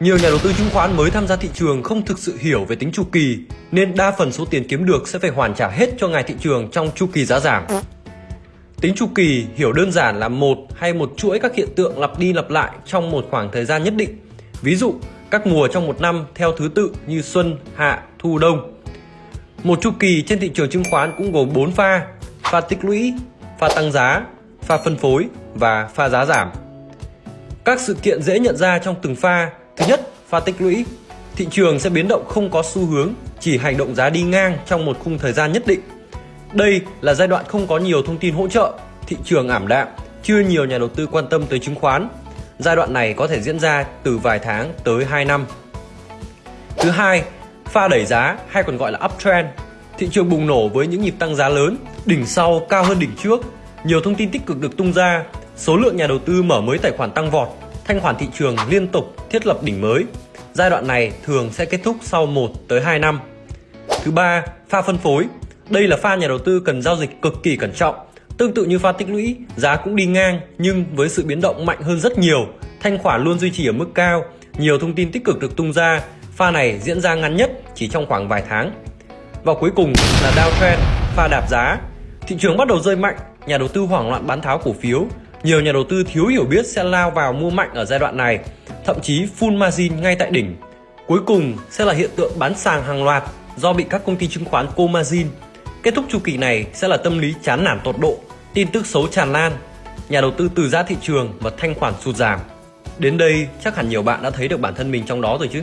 Nhiều nhà đầu tư chứng khoán mới tham gia thị trường không thực sự hiểu về tính chu kỳ, nên đa phần số tiền kiếm được sẽ phải hoàn trả hết cho ngài thị trường trong chu kỳ giá giảm. Tính chu kỳ hiểu đơn giản là một hay một chuỗi các hiện tượng lặp đi lặp lại trong một khoảng thời gian nhất định. Ví dụ, các mùa trong một năm theo thứ tự như xuân, hạ, thu, đông. Một chu kỳ trên thị trường chứng khoán cũng gồm 4 pha, pha tích lũy, pha tăng giá, pha phân phối và pha giá giảm. Các sự kiện dễ nhận ra trong từng pha. Thứ nhất, pha tích lũy. Thị trường sẽ biến động không có xu hướng, chỉ hành động giá đi ngang trong một khung thời gian nhất định. Đây là giai đoạn không có nhiều thông tin hỗ trợ, thị trường ảm đạm, chưa nhiều nhà đầu tư quan tâm tới chứng khoán. Giai đoạn này có thể diễn ra từ vài tháng tới 2 năm. Thứ hai, pha đẩy giá hay còn gọi là uptrend. Thị trường bùng nổ với những nhịp tăng giá lớn, đỉnh sau cao hơn đỉnh trước. Nhiều thông tin tích cực được tung ra, số lượng nhà đầu tư mở mới tài khoản tăng vọt, thanh khoản thị trường liên tục thiết lập đỉnh mới. Giai đoạn này thường sẽ kết thúc sau 1 tới 2 năm. Thứ ba, pha phân phối. Đây là pha nhà đầu tư cần giao dịch cực kỳ cẩn trọng. Tương tự như pha tích lũy, giá cũng đi ngang nhưng với sự biến động mạnh hơn rất nhiều, thanh khoản luôn duy trì ở mức cao, nhiều thông tin tích cực được tung ra, pha này diễn ra ngắn nhất chỉ trong khoảng vài tháng. Và cuối cùng là downtrend, pha đạp giá. Thị trường bắt đầu rơi mạnh, nhà đầu tư hoảng loạn bán tháo cổ phiếu, nhiều nhà đầu tư thiếu hiểu biết sẽ lao vào mua mạnh ở giai đoạn này, thậm chí full margin ngay tại đỉnh. Cuối cùng sẽ là hiện tượng bán sàng hàng loạt do bị các công ty chứng khoán cô margin. Kết thúc chu kỳ này sẽ là tâm lý chán nản tột độ, tin tức xấu tràn lan, nhà đầu tư từ giá thị trường và thanh khoản sụt giảm. Đến đây chắc hẳn nhiều bạn đã thấy được bản thân mình trong đó rồi chứ.